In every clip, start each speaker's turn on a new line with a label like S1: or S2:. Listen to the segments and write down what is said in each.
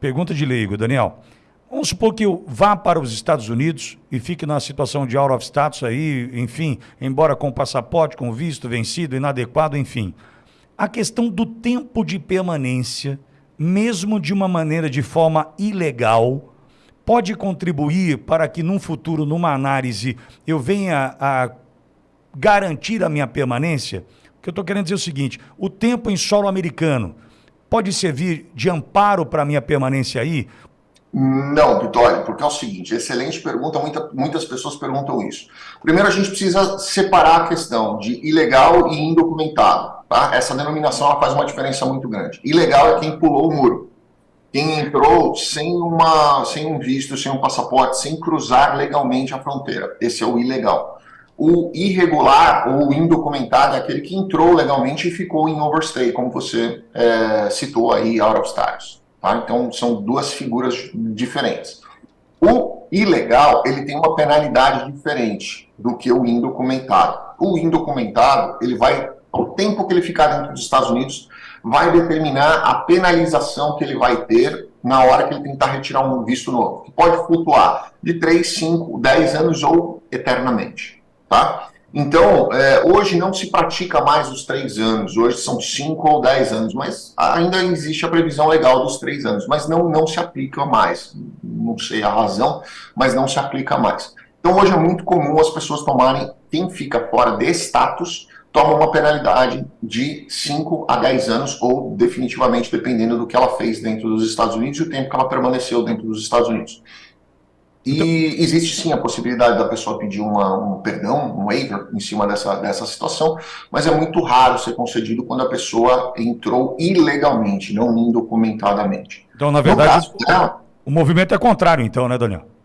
S1: pergunta de leigo, Daniel. Vamos supor que eu vá para os Estados Unidos e fique na situação de out of status aí, enfim, embora com passaporte, com visto vencido, inadequado, enfim. A questão do tempo de permanência, mesmo de uma maneira de forma ilegal, pode contribuir para que num futuro, numa análise, eu venha a garantir a minha permanência? O que eu estou querendo dizer é o seguinte: o tempo em solo americano pode servir de amparo para a minha permanência aí?
S2: Não, Vitória, porque é o seguinte, excelente pergunta, muita, muitas pessoas perguntam isso. Primeiro a gente precisa separar a questão de ilegal e indocumentado, tá? Essa denominação faz uma diferença muito grande. Ilegal é quem pulou o muro, quem entrou sem, uma, sem um visto, sem um passaporte, sem cruzar legalmente a fronteira. Esse é o ilegal. O irregular ou indocumentado é aquele que entrou legalmente e ficou em overstay, como você é, citou aí, out of status. Tá? Então, são duas figuras diferentes. O ilegal, ele tem uma penalidade diferente do que o indocumentado. O indocumentado, ele vai, o tempo que ele ficar dentro dos Estados Unidos, vai determinar a penalização que ele vai ter na hora que ele tentar retirar um visto novo, que pode flutuar de 3, 5, 10 anos ou eternamente, tá? Então, é, hoje não se pratica mais os três anos, hoje são cinco ou dez anos, mas ainda existe a previsão legal dos três anos, mas não, não se aplica mais. Não sei a razão, mas não se aplica mais. Então, hoje é muito comum as pessoas tomarem, quem fica fora de status, toma uma penalidade de 5 a 10 anos, ou definitivamente, dependendo do que ela fez dentro dos Estados Unidos e o tempo que ela permaneceu dentro dos Estados Unidos. E então, existe sim a possibilidade da pessoa pedir uma, um perdão, um waiver em cima dessa, dessa situação, mas é muito raro ser concedido quando a pessoa entrou ilegalmente, não indocumentadamente.
S1: Então, na verdade, caso, o, o movimento é contrário, então, né, Daniel?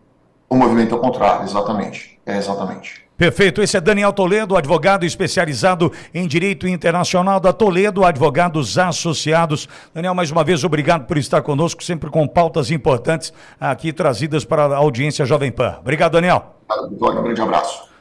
S2: O movimento é contrário, exatamente. É exatamente.
S1: Perfeito. Esse é Daniel Toledo, advogado especializado em direito internacional da Toledo Advogados Associados. Daniel, mais uma vez, obrigado por estar conosco, sempre com pautas importantes aqui trazidas para a audiência Jovem Pan. Obrigado, Daniel.
S2: Um grande abraço.